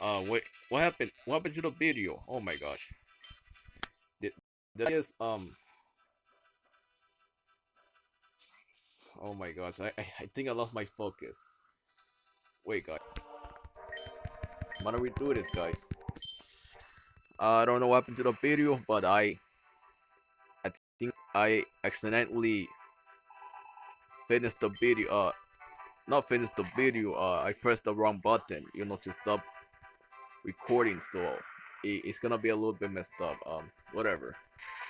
Uh, wait, what happened? What happened to the video? Oh my gosh. Did, did I um, oh my gosh, I, I, I think I lost my focus. Wait, guys. I'm gonna redo this, guys. Uh, I don't know what happened to the video, but I, I think I accidentally finished the video, uh, not finished the video, uh, I pressed the wrong button, you know, to stop recording, so it, it's gonna be a little bit messed up. Um, whatever.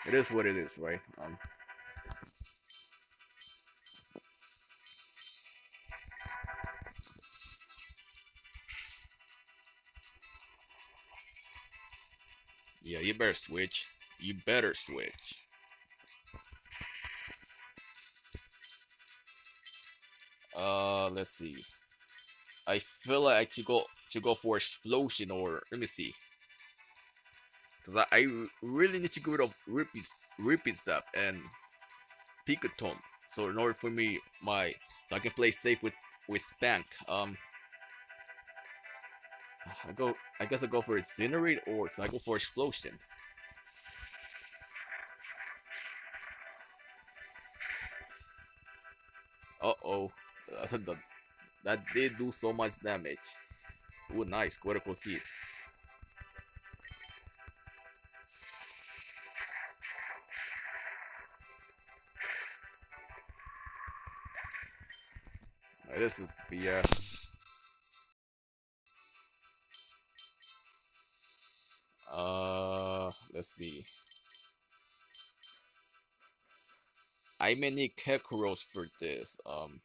It is what it is, right? Um. Yeah, you better switch. You better switch. Uh, let's see. I feel like I should go to go for explosion or let me see. Cause I, I really need to get rid of repeat repeat step and Pikaton. So in order for me my so I can play safe with with Spank. Um I go I guess I go for incinerate or so I go for explosion. Uh oh. that did do so much damage. Ooh, nice. Critical hit. This is BS. Uh, let's see. I may need Kekuros for this. Um,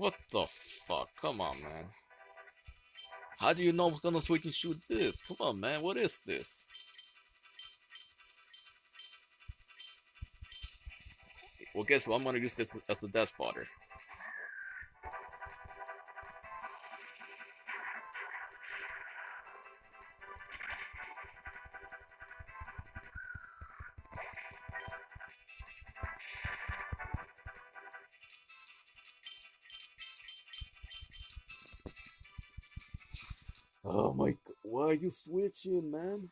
What the fuck? Come on, man. How do you know I'm gonna switch and shoot this? Come on, man. What is this? Well, guess what? I'm gonna use this as a death spotter. Oh my god, why are you switching, man?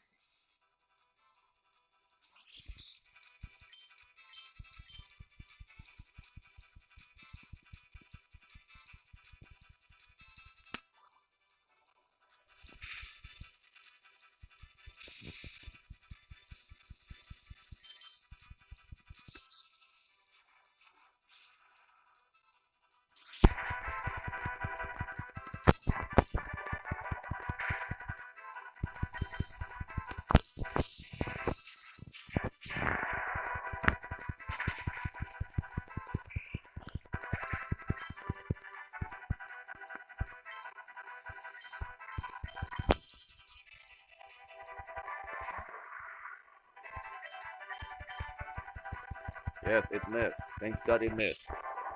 Yes, it missed. Thanks God it missed.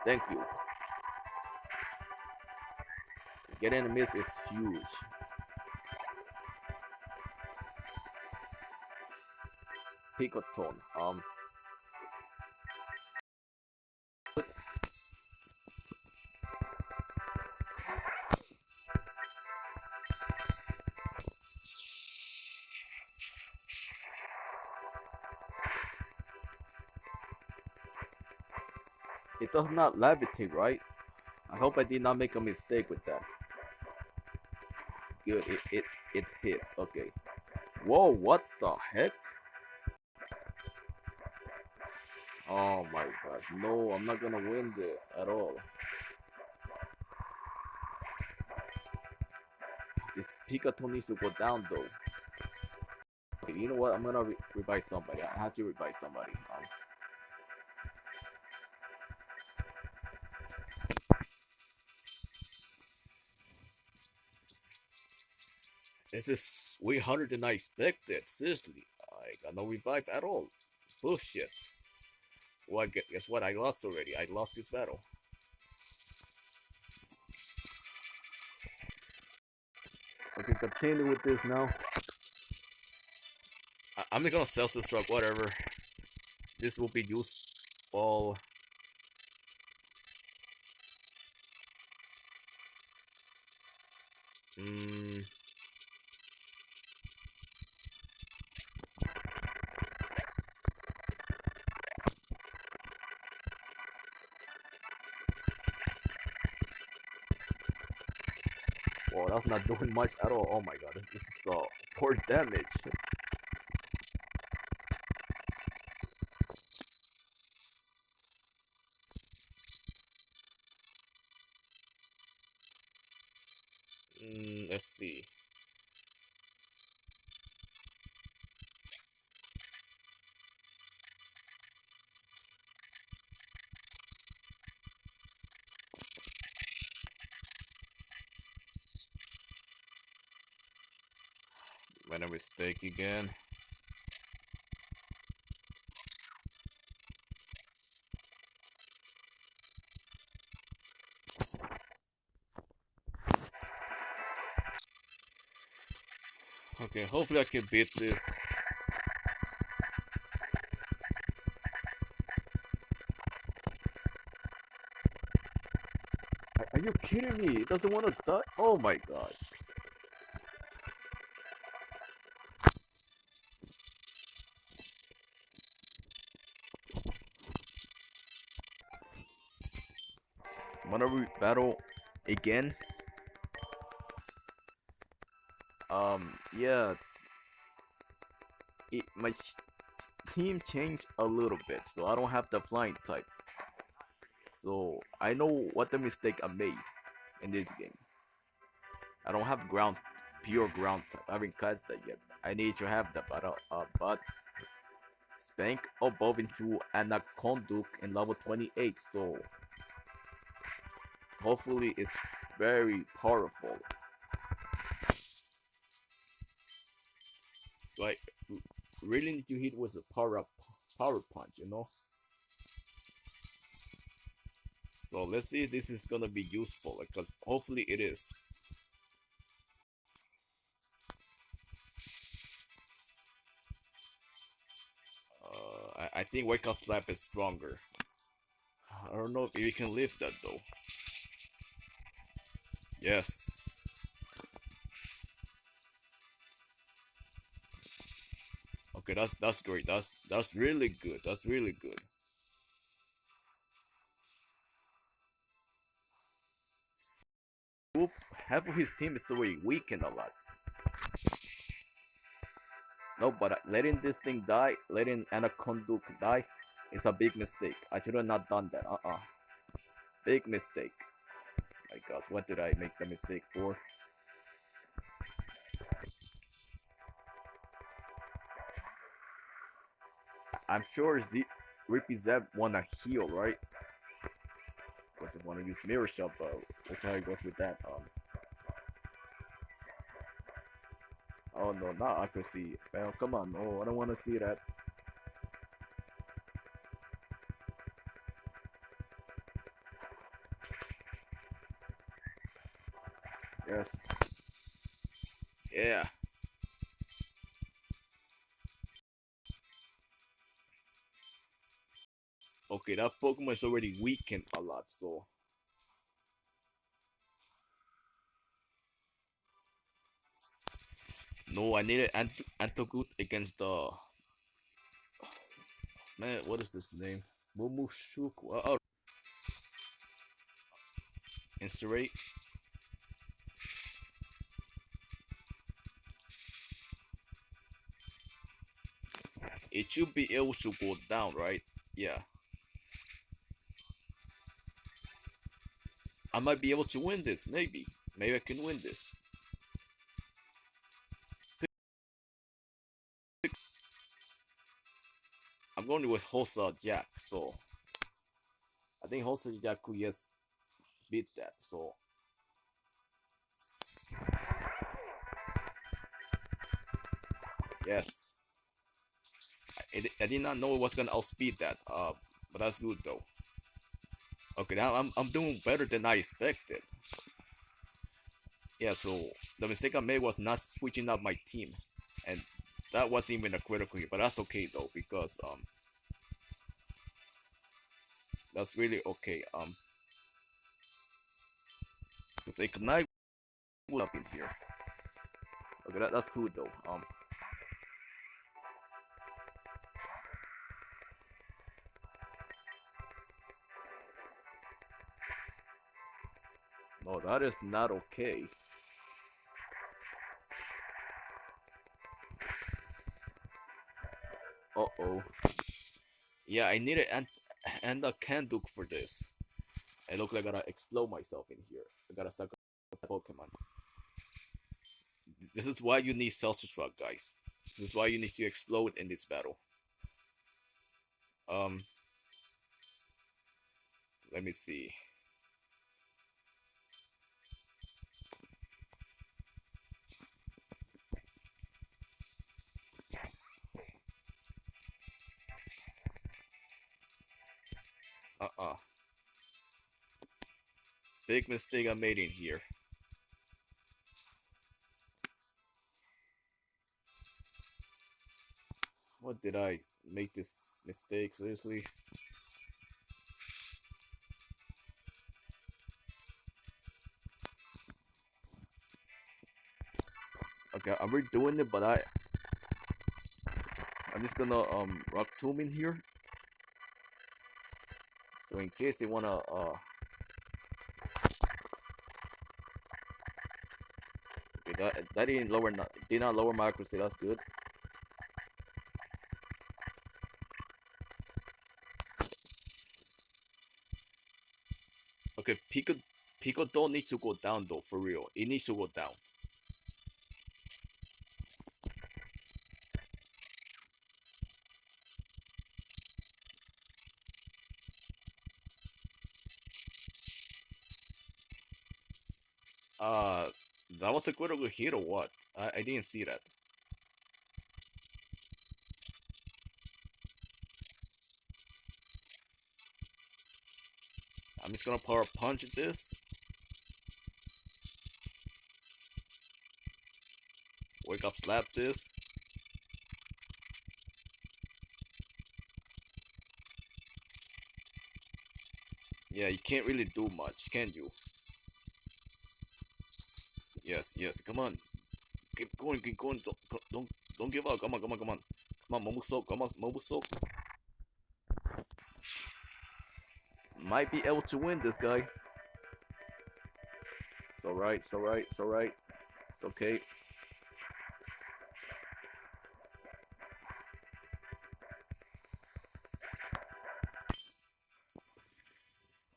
Thank you. Getting a miss is huge. Picoton. Um. Does not levitate, right? I hope I did not make a mistake with that. Good, it, it, it hit. Okay. Whoa, what the heck? Oh my gosh, no, I'm not gonna win this at all. This Pikachu needs to go down though. Okay, you know what? I'm gonna re revive somebody. I have to revive somebody. This is way harder than I expected. Seriously, I got no revive at all. Bullshit. Well, guess what? I lost already. I lost this battle. Okay, continue with this now. I am just gonna self-destruct, whatever. this will be useful. Not doing much at all. Oh my god, this, is uh, poor damage. Mm, let's see. Made a mistake again. Okay, hopefully I can beat this. Are- you kidding me? It doesn't want to die? Oh my gosh. Battle again? Um, yeah. It, my team changed a little bit, so I don't have the flying type. So I know what the mistake I made in this game. I don't have ground, pure ground type. I haven't cast that yet. I need to have that, but uh, but Spank above into Anaconduc in level 28, so hopefully it's very powerful. So I really need to hit with a power up, power punch, you know. So let's see if this is gonna be useful, because hopefully it is. Uh, I, I think Wake Up slap is stronger. I don't know if we can lift that though. Yes. Okay, that's that's great. That's that's really good. That's really good. Half of his team is already weakened a lot. No, but letting this thing die, letting Anaconduc die, is a big mistake. I should have not done that. Uh-uh. Big mistake. My gosh, what did I make the mistake for? I'm sure Z Rippy Zeb wanna heal, right? Doesn't wanna use Mirror Shot, but let's see how it goes with that. Um. Oh no, not accuracy. Well, come on, no, I don't wanna see that. Yes. Yeah. Okay, that Pokemon is already weakened a lot, so. No, I needed Ant Antogut against the. Man, what is this name? Momushuku. Oh. Incinerate. It should be able to go down, right? Yeah. I might be able to win this, maybe. Maybe I can win this. I'm going with Hosa Jack, so I think Hosa Jack could just beat that, so yes. I, did not know it was gonna outspeed that, uh, but that's good though. Okay, now I'm I'm doing better than I expected. Yeah, so the mistake I made was not switching up my team, and that wasn't even a critical hit, but that's okay though because um That's really okay. Um, because ignite will up in here. Okay, that, that's cool though. Um, no, that is not okay. Uh oh. Yeah, I need an and a Canduk for this. I look like I gotta explode myself in here. I gotta suck up Pokemon. This is why you need Celsius Rock, guys. This is why you need to explode in this battle. Um, let me see. Uh-uh. Big mistake I made in here. What did I make this mistake, seriously? Okay, I'm redoing it, but I... I'm just gonna um rock tomb in here so in case they wanna uh Okay, that that didn't lower not did not lower my accuracy, that's good. Okay, Pico Pico don't need to go down though, for real. It needs to go down. Uh, that was a critical hit or what? I, I didn't see that. I'm just gonna power punch at this. Wake up, slap this. Yeah, you can't really do much, can you? Yes, yes. Come on. Keep going, keep going. Don't, don't, don't give up. Come on, come on, come on. Come on, Momo Soak. Come on, Momo Soak. Might be able to win this guy. It's alright, it's alright, it's alright. It's okay.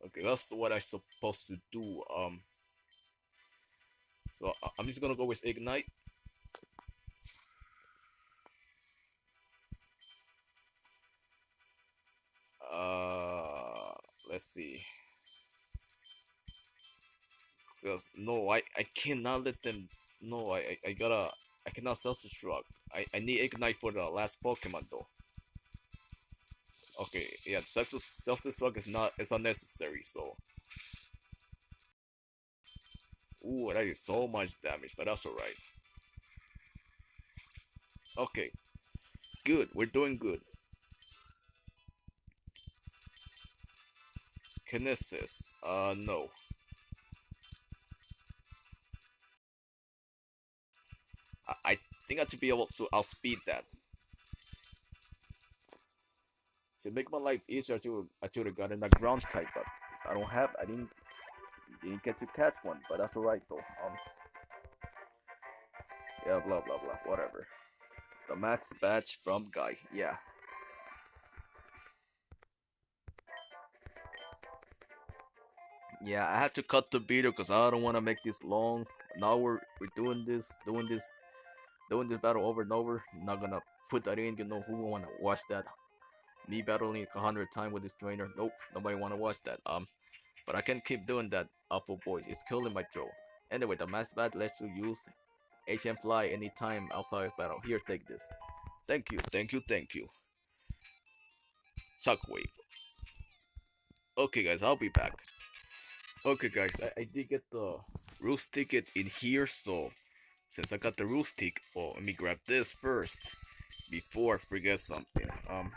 Okay, that's what I supposed to do. Um. So I'm just gonna go with Ignite. Uh, let's see. Because no, I I cannot let them. No, I I, I gotta. I cannot self-destruct. I I need Ignite for the last Pokemon though. Okay, yeah, self-destruct is not. It's unnecessary. So Ooh, that is so much damage, but that's alright. Okay. Good, we're doing good. Kinesis, uh, no. I, I think I should be able to outspeed that. To make my life easier, to I should have gotten a ground type, but I don't have, I didn't didn't get to catch one, but that's alright though. Um, yeah, blah blah blah, whatever. The max badge from guy, yeah. Yeah, I had to cut the video because I don't want to make this long. Now we're we're doing this, doing this, doing this battle over and over. I'm not gonna put that in. You know who want to watch that? Me battling a hundred times with this trainer. Nope, nobody want to watch that. Um, but I can keep doing that awful voice. It's killing my throat. Anyway, the mass bat lets you use HM fly anytime outside of battle. Here, take this. Thank you, thank you, thank you. Shockwave. Okay, guys, I'll be back. Okay, guys, I, I did get the roost ticket in here, so since I got the roost ticket, oh, let me grab this first before I forget something. Um,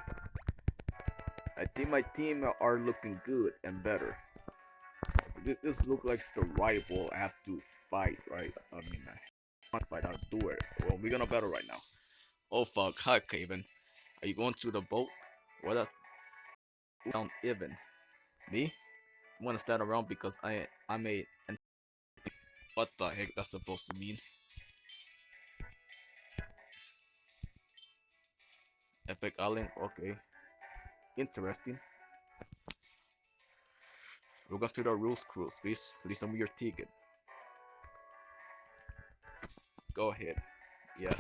I think my team are looking good and better. This, looks like the right rival I have to fight, right? I mean, I want to fight, I'll do it. Well, we're gonna battle right now. Oh fuck, hi Kevin. Are you going to the boat? What else? Sound even. Me? I wanna stand around because I I'm a what the heck that's supposed to mean? Epic Island, okay. Interesting. We're going to the rules cruise. Please, please send me your ticket. Go ahead. Yeah.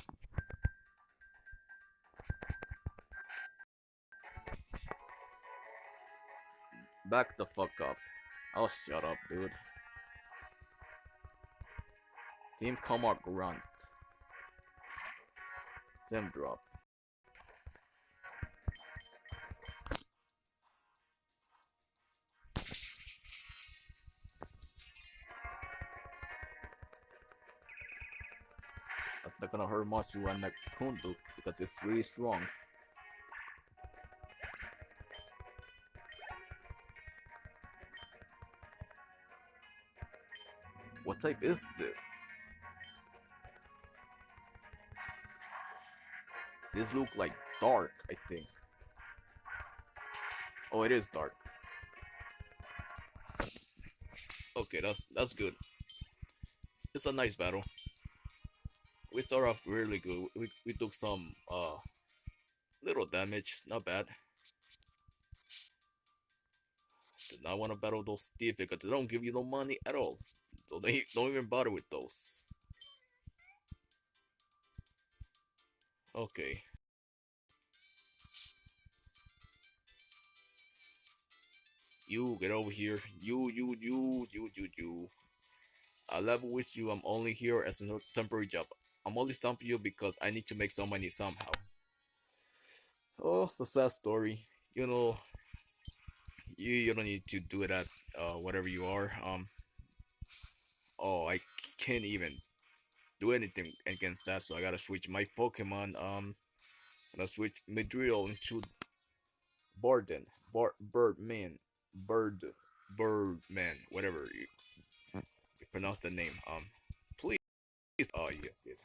Back the fuck up. Oh, shut up, dude. Team Comar Grunt. Sim drop. Gonna hurt much to like Kunduk because it's really strong. What type is this? This look like dark, I think. Oh, it is dark. Okay, that's that's good. It's a nice battle. We start off really good. We we took some uh little damage, not bad. Do not want to battle those Steve because they don't give you no money at all. So they don't even bother with those. Okay. You get over here. You, you, you, you, you, you. I level with you. I'm only here as a temporary job. I'm only stomping you because I need to make some money somehow. Oh, the sad story. You know, you you don't need to do that. Uh, whatever you are. Um. Oh, I can't even do anything against that, so I gotta switch my Pokemon. Um, gonna switch Midriel into Barden, Bar Birdman, Bird, Birdman, whatever you, pronounce the name. Um. Oh yes, did.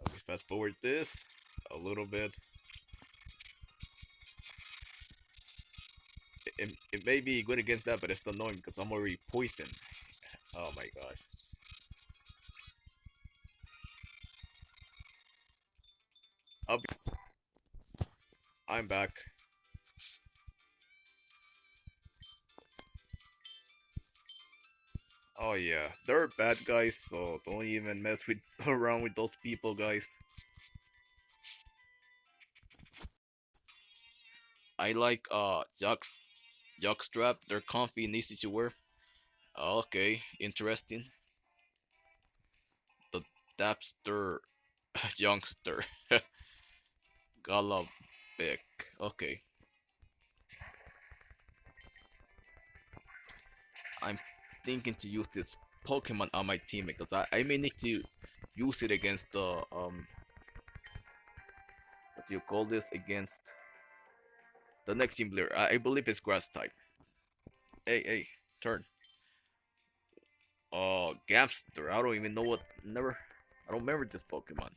Let me fast forward this a little bit. It, it, it may be good against that, but it's annoying because I'm already poisoned. Oh my gosh. I'll be I'm back. Oh yeah, they're bad guys, so don't even mess with around with those people, guys. I like uh jock jockstrap. They're comfy and easy to wear. Okay, interesting. The Dapster youngster. Galabic. Okay. I'm thinking to use this Pokemon on my team because I, I may need to use it against the um what do you call this against the next team player. I, I believe it's grass type. Hey hey, turn. Oh, Gamster. I don't even know what. Never. I don't remember this Pokemon.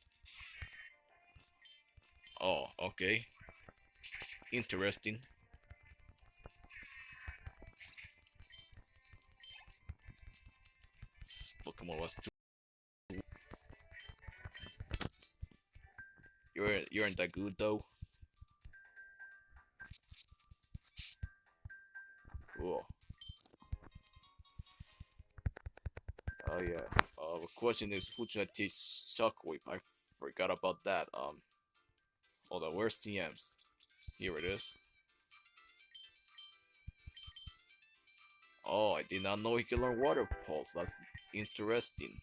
Oh, okay. Interesting. You're you're in that good though. Oh yeah. Uh, the question is, who should I teach Shockwave? I forgot about that. Um. Hold on, where's TMs? Here it is. Oh, I did not know he could learn Water Pulse. That's interesting.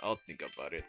I'll think about it.